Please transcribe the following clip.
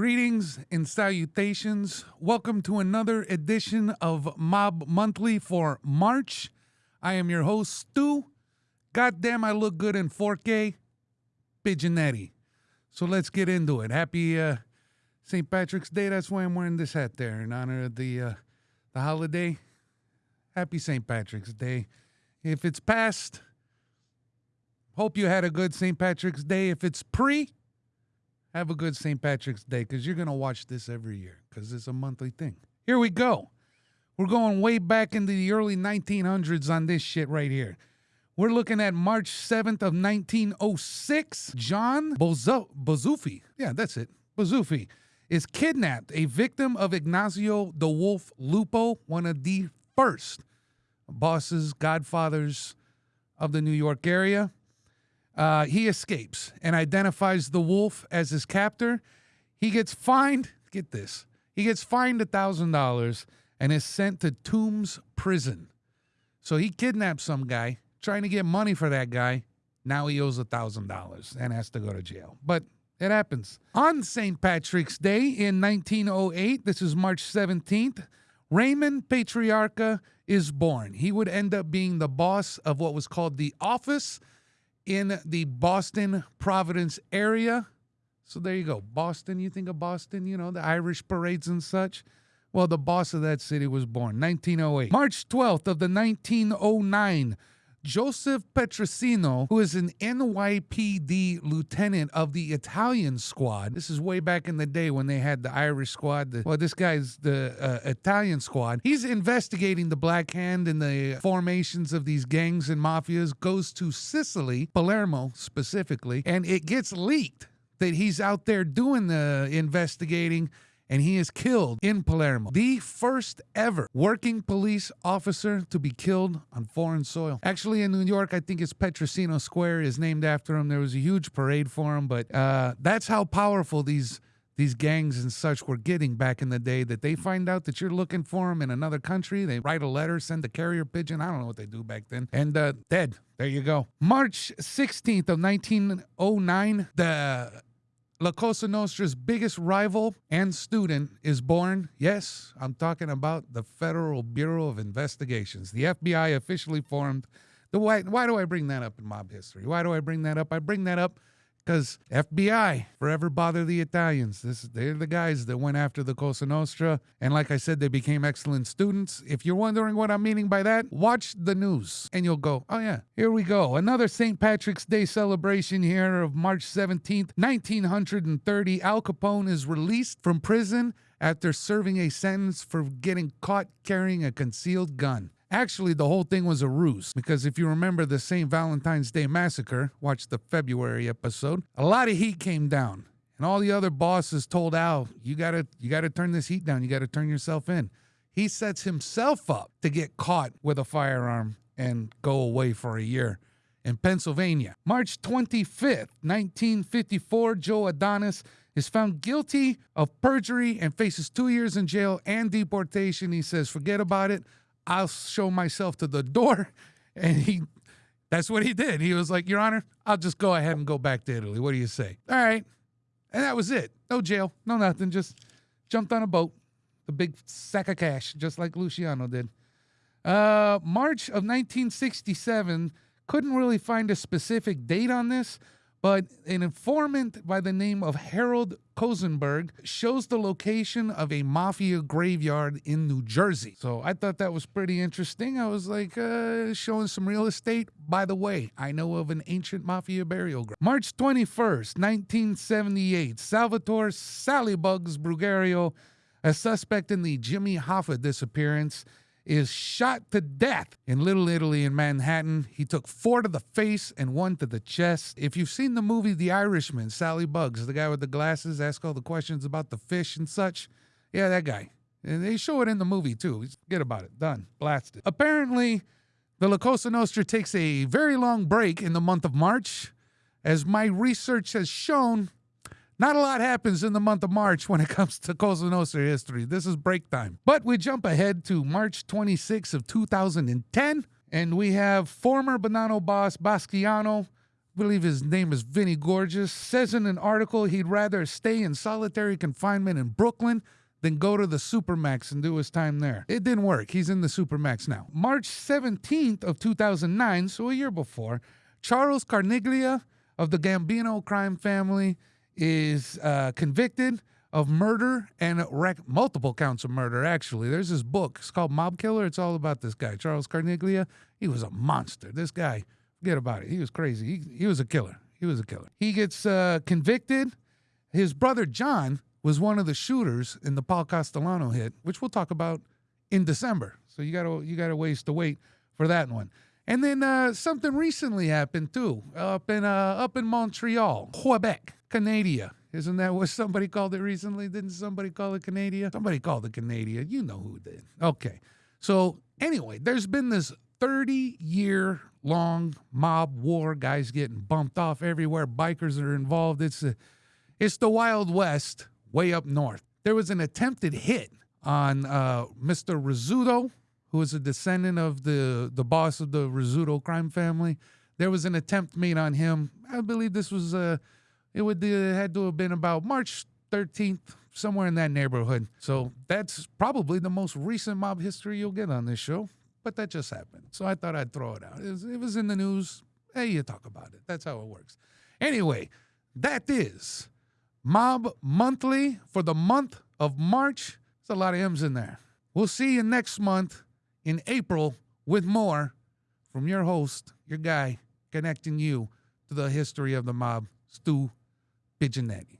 Greetings and salutations. Welcome to another edition of Mob Monthly for March. I am your host, Stu. Goddamn, I look good in 4K. Pigeonetti. So let's get into it. Happy uh, St. Patrick's Day. That's why I'm wearing this hat there in honor of the uh, the holiday. Happy St. Patrick's Day. If it's past, hope you had a good St. Patrick's Day. If it's pre, have a good St. Patrick's Day because you're going to watch this every year because it's a monthly thing. Here we go. We're going way back into the early 1900s on this shit right here. We're looking at March 7th of 1906. John Bozo- Bozufi, yeah, that's it, Bozufi, is kidnapped, a victim of Ignacio the Wolf Lupo, one of the first bosses, godfathers of the New York area. Uh, he escapes and identifies the wolf as his captor. He gets fined. Get this. He gets fined a thousand dollars and is sent to Tombs Prison. So he kidnaps some guy, trying to get money for that guy. Now he owes a thousand dollars and has to go to jail. But it happens. On St. Patrick's Day in 1908, this is March 17th, Raymond Patriarca is born. He would end up being the boss of what was called the Office in the Boston Providence area. So there you go. Boston, you think of Boston, you know, the Irish parades and such. Well, the boss of that city was born 1908. March 12th of the 1909 Joseph Petrosino, who is an NYPD lieutenant of the Italian squad. This is way back in the day when they had the Irish squad. The, well, this guy's the uh, Italian squad. He's investigating the Black Hand and the formations of these gangs and mafias, goes to Sicily, Palermo specifically, and it gets leaked that he's out there doing the investigating and he is killed in Palermo. The first ever working police officer to be killed on foreign soil. Actually, in New York, I think it's Petrosino Square is named after him. There was a huge parade for him, but uh, that's how powerful these these gangs and such were getting back in the day that they find out that you're looking for them in another country. They write a letter, send a carrier pigeon. I don't know what they do back then. And uh, dead. There you go. March 16th of 1909, the La Cosa Nostra's biggest rival and student is born. Yes, I'm talking about the Federal Bureau of Investigations. The FBI officially formed. The why, why do I bring that up in mob history? Why do I bring that up? I bring that up because FBI forever bother the Italians. This they're the guys that went after the Cosa Nostra, and like I said, they became excellent students. If you're wondering what I'm meaning by that, watch the news, and you'll go, "Oh yeah, here we go, another St. Patrick's Day celebration here of March 17th, 1930. Al Capone is released from prison after serving a sentence for getting caught carrying a concealed gun. Actually, the whole thing was a ruse because if you remember the St. Valentine's Day massacre, watch the February episode, a lot of heat came down. And all the other bosses told Al, you gotta you gotta turn this heat down, you gotta turn yourself in. He sets himself up to get caught with a firearm and go away for a year in Pennsylvania. March 25th, 1954, Joe Adonis is found guilty of perjury and faces two years in jail and deportation. He says, forget about it. I'll show myself to the door. And he, that's what he did. He was like, Your Honor, I'll just go ahead and go back to Italy. What do you say? All right. And that was it. No jail, no nothing. Just jumped on a boat, the big sack of cash, just like Luciano did. Uh, March of 1967, couldn't really find a specific date on this, but an informant by the name of Harold Konigsberg shows the location of a mafia graveyard in New Jersey. So I thought that was pretty interesting. I was like, uh, showing some real estate. By the way, I know of an ancient mafia burial ground. March 21st, 1978, Salvatore Sallybugs Briguglio, a suspect in the Jimmy Hoffa disappearance, is shot to death in Little Italy in Manhattan. He took four to the face and one to the chest. If you've seen the movie The Irishman, Sally Bugs, the guy with the glasses, ask all the questions about the fish and such. Yeah, that guy. And they show it in the movie too. Forget about it. Done. Blasted. Apparently, the La Cosa Nostra takes a very long break in the month of March. As my research has shown, not a lot happens in the month of March when it comes to Cosa Nostra history. This is break time. But we jump ahead to March 26 of 2010, and we have former Bonanno boss Basciano believe his name is Vinny Gorgeous, says in an article he'd rather stay in solitary confinement in Brooklyn than go to the Supermax and do his time there. It didn't work. He's in the Supermax now. March 17th of 2009, so a year before, Charles Carneglia of the Gambino crime family is uh, convicted of murder and rec- multiple counts of murder, actually. There's this book. It's called Mob Killer. It's all about this guy, Charles Carneglia. He was a monster. This guy, forget about it. He was crazy. He, he was a killer. He was a killer. He gets uh, convicted. His brother John was one of the shooters in the Paul Castellano hit, which we'll talk about in December. So you gotta you gotta ways to wait for that one. And then uh, something recently happened too, up in uh, up in Montreal, Quebec, Canada. Isn't that what somebody called it recently? Didn't somebody call it Canada? Somebody called it Canada. You know who did. Okay. So anyway, there's been this 30 year long mob war, guys getting bumped off everywhere. Bikers are involved. It's a, it's the Wild West way up north. There was an attempted hit on uh, Mr. Rizzuto, who is a descendant of the, the boss of the Rizzuto crime family. There was an attempt made on him. I believe this was uh, it would uh, had to have been about March 13th, somewhere in that neighborhood. So that's probably the most recent mob history you'll get on this show. But that just happened. So I thought I'd throw it out. It was, it was in the news. Hey, you talk about it. That's how it works. Anyway, that is Mob Monthly for the month of March. There's a lot of M's in there. We'll see you next month in April with more from your host, your guy, connecting you to the history of the mob, Stu Pigeonetti.